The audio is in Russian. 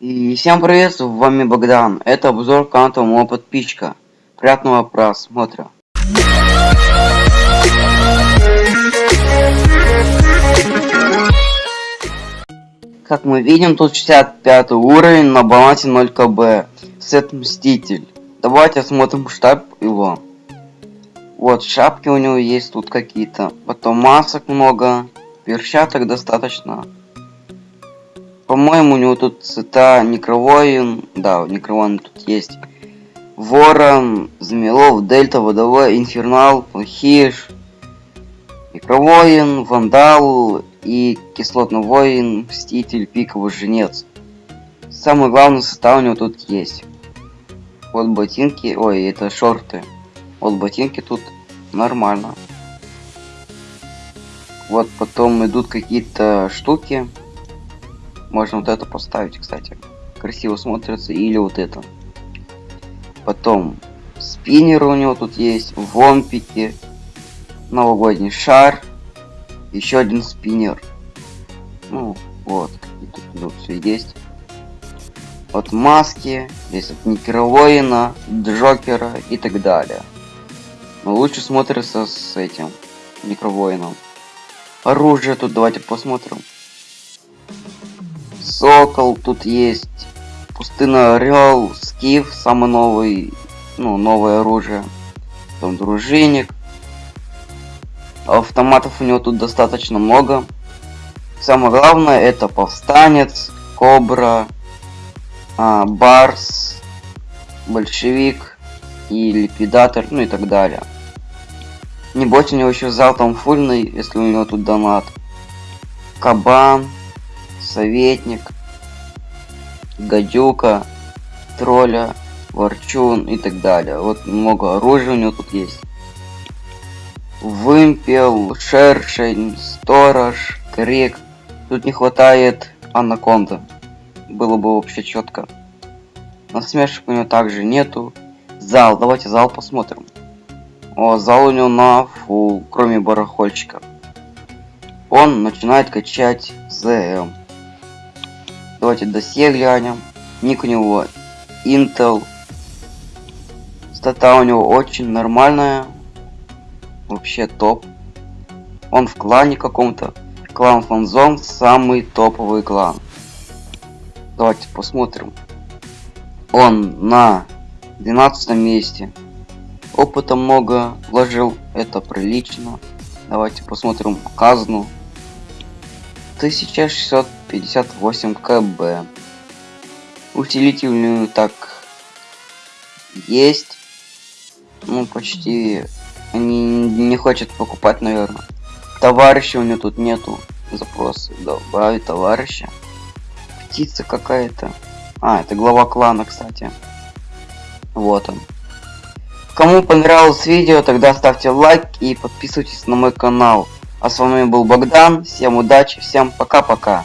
И всем привет, с вами Богдан. Это обзор канала моего подписчика. Приятного просмотра. Как мы видим, тут 65 уровень на балансе 0 кб. Сет Мститель. Давайте осмотрим штаб его. Вот, шапки у него есть тут какие-то. Потом масок много. Перчаток достаточно. По-моему, у него тут цвета Некровоин. Да, Некровоин тут есть. Ворон, Змелов, Дельта, Водовой, Инфернал, Хиш, Некровоин, Вандал и Кислотный Воин, Мститель, Пиковый Женец. Самый главный состав у него тут есть. Вот ботинки, ой, это шорты. Вот ботинки тут нормально. Вот потом идут какие-то штуки. Можно вот это поставить, кстати. Красиво смотрится. Или вот это. Потом спиннер у него тут есть. Вомпики. Новогодний шар. Еще один спиннер. Ну, вот. И тут, тут все есть. Вот маски. Здесь от Никеровоина, Джокера и так далее. Но лучше смотрится с этим Некровоином. Оружие тут давайте посмотрим. Сокол тут есть. Пустынный орел, скиф, самый новый, ну, новое оружие. Потом дружинник. Автоматов у него тут достаточно много. Самое главное это повстанец, кобра, а, барс, большевик и ликвидатор, ну и так далее. Не бойся, у него еще зал там фульный, если у него тут донат. Кабан, советник, гадюка, тролля, ворчун и так далее. Вот много оружия у него тут есть. Вымпел, шершень, сторож, крик. Тут не хватает анаконда. Было бы вообще четко. Насмешек у него также нету. Зал, давайте зал посмотрим. О, зал у него на фул, кроме барахольчика. Он начинает качать ЗМ. Давайте досье глянем. Ник у него Intel. Стата у него очень нормальная. Вообще топ. Он в клане каком-то. Клан Фанзон самый топовый клан. Давайте посмотрим. Он на 12 месте. Опыта много вложил, это прилично. Давайте посмотрим казну. 1658 кб. Усилитель так есть. Ну, почти они не хочет покупать, наверное. Товарища у него тут нету. Запросы. Добавить товарища. Птица какая-то. А, это глава клана, кстати. Вот он. Кому понравилось видео, тогда ставьте лайк и подписывайтесь на мой канал. А с вами был Богдан. Всем удачи, всем пока-пока.